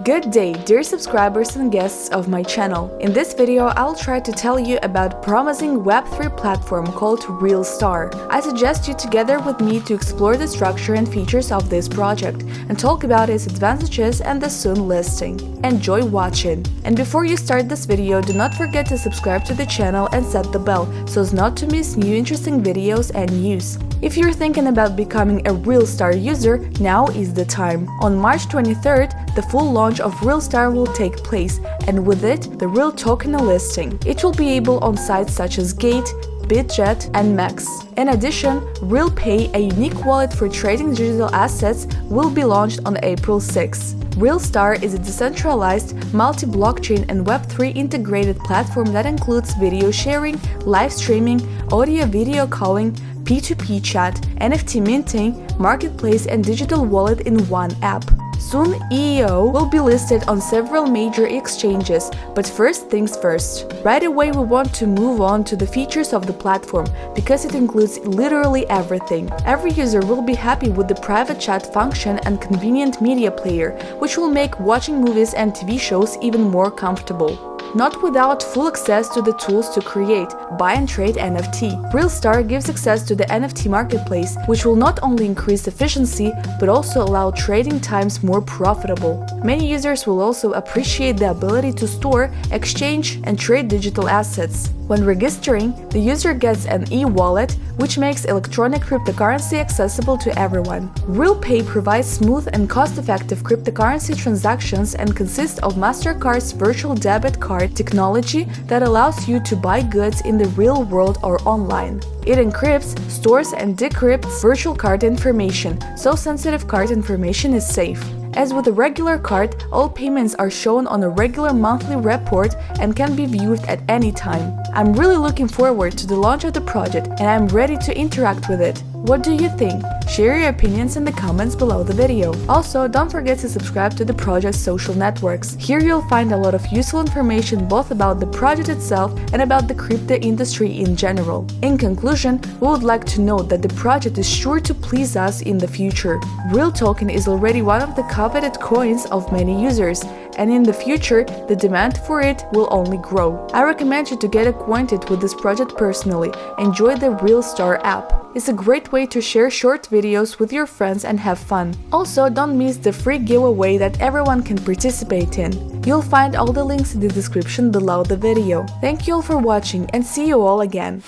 Good day, dear subscribers and guests of my channel. In this video, I'll try to tell you about promising Web3 platform called RealStar. I suggest you together with me to explore the structure and features of this project and talk about its advantages and the soon listing. Enjoy watching! And before you start this video, do not forget to subscribe to the channel and set the bell so as not to miss new interesting videos and news. If you're thinking about becoming a RealStar user, now is the time. On March 23rd, the full launch of RealStar will take place, and with it, the Real token listing. It will be able on sites such as Gate, Bitget, and Max. In addition, RealPay, a unique wallet for trading digital assets, will be launched on April 6. RealStar is a decentralized, multi-blockchain and Web3 integrated platform that includes video sharing, live streaming, audio-video calling, P2P chat, NFT minting, marketplace and digital wallet in one app. Soon EEO will be listed on several major exchanges, but first things first. Right away we want to move on to the features of the platform, because it includes literally everything. Every user will be happy with the private chat function and convenient media player, which will make watching movies and TV shows even more comfortable not without full access to the tools to create, buy and trade NFT. RealStar gives access to the NFT marketplace, which will not only increase efficiency, but also allow trading times more profitable. Many users will also appreciate the ability to store, exchange, and trade digital assets. When registering, the user gets an e-wallet, which makes electronic cryptocurrency accessible to everyone. RealPay provides smooth and cost-effective cryptocurrency transactions and consists of MasterCard's virtual debit card technology that allows you to buy goods in the real world or online. It encrypts, stores and decrypts virtual card information, so sensitive card information is safe. As with a regular card, all payments are shown on a regular monthly report and can be viewed at any time. I'm really looking forward to the launch of the project and I'm ready to interact with it. What do you think? Share your opinions in the comments below the video. Also, don't forget to subscribe to the project's social networks. Here you'll find a lot of useful information both about the project itself and about the crypto industry in general. In conclusion, we would like to note that the project is sure to please us in the future. Real Token is already one of the coveted coins of many users, and in the future, the demand for it will only grow. I recommend you to get acquainted with this project personally. Enjoy the Real Star app. It's a great way to share short videos with your friends and have fun. Also, don't miss the free giveaway that everyone can participate in. You'll find all the links in the description below the video. Thank you all for watching and see you all again.